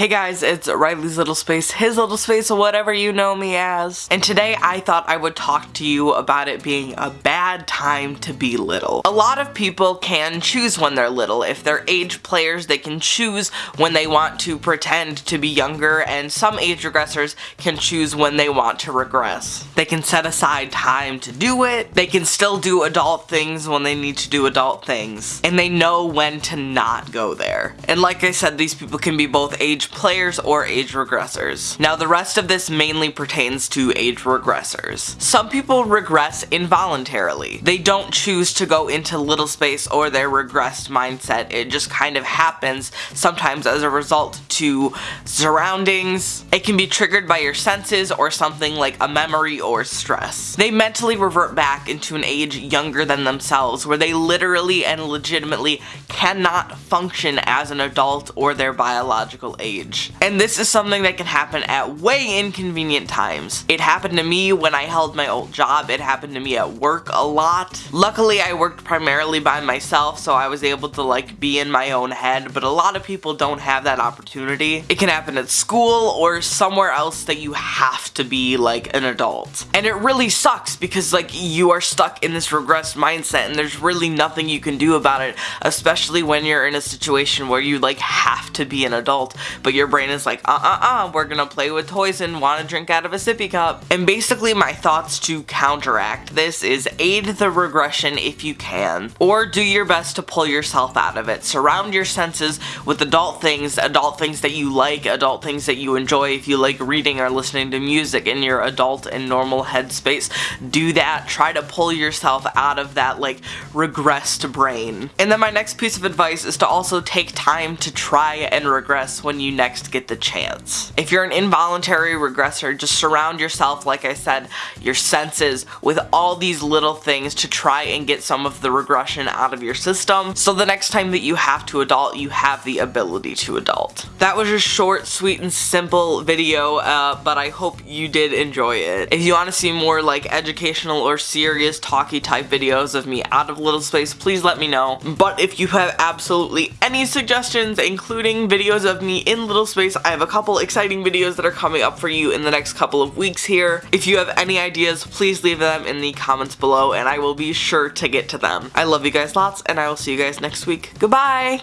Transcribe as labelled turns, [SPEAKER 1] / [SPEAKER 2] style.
[SPEAKER 1] Hey guys, it's Riley's Little Space, his little space, or whatever you know me as. And today I thought I would talk to you about it being a bad time to be little. A lot of people can choose when they're little. If they're age players, they can choose when they want to pretend to be younger, and some age regressors can choose when they want to regress. They can set aside time to do it, they can still do adult things when they need to do adult things, and they know when to not go there. And like I said, these people can be both age players or age regressors. Now the rest of this mainly pertains to age regressors. Some people regress involuntarily. They don't choose to go into little space or their regressed mindset. It just kind of happens sometimes as a result to surroundings. It can be triggered by your senses or something like a memory or stress. They mentally revert back into an age younger than themselves where they literally and legitimately cannot function as an adult or their biological age age. And this is something that can happen at way inconvenient times. It happened to me when I held my old job. It happened to me at work a lot. Luckily, I worked primarily by myself, so I was able to like be in my own head, but a lot of people don't have that opportunity. It can happen at school or somewhere else that you have to be like an adult. And it really sucks because like you are stuck in this regressed mindset and there's really nothing you can do about it, especially when you're in a situation where you like have to be an adult, but your brain is like, uh-uh-uh, we're gonna play with toys and want to drink out of a sippy cup. And basically my thoughts to counteract this is aid the regression if you can, or do your best to pull yourself out of it. Surround your senses with adult things, adult things that you like, adult things that you enjoy. If you like reading or listening to music in your adult and normal headspace, do that. Try to pull yourself out of that like regressed brain. And then my next piece of advice is to also take time to try and regress when you next get the chance. If you're an involuntary regressor, just surround yourself, like I said, your senses with all these little things to try and get some of the regression out of your system so the next time that you have to adult, you have the ability to adult. That was a short, sweet, and simple video, uh, but I hope you did enjoy it. If you want to see more like educational or serious talky type videos of me out of Little Space, please let me know. But if you have absolutely any suggestions, including videos of me in little space, I have a couple exciting videos that are coming up for you in the next couple of weeks here. If you have any ideas, please leave them in the comments below and I will be sure to get to them. I love you guys lots and I will see you guys next week. Goodbye!